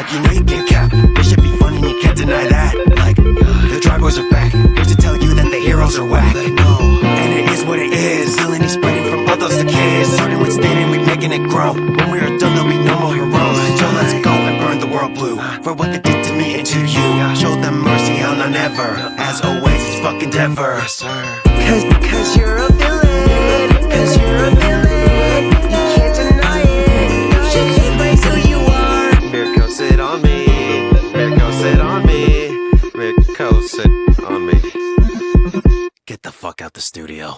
like you know you can't cap This should be fun and you can't deny that. Like, the dry boys are back. Here to tell you that the heroes are whack. No. And it is what it is. Villainy spreading from others to kids. Starting with standing, we making it grow When we are done, there'll be no more heroes. So let's go and burn the world blue. For what they did to me and to you. Show them mercy, I'll never. As always, it's fucking Denver. Cause, cause you're sit on me. Get the fuck out the studio.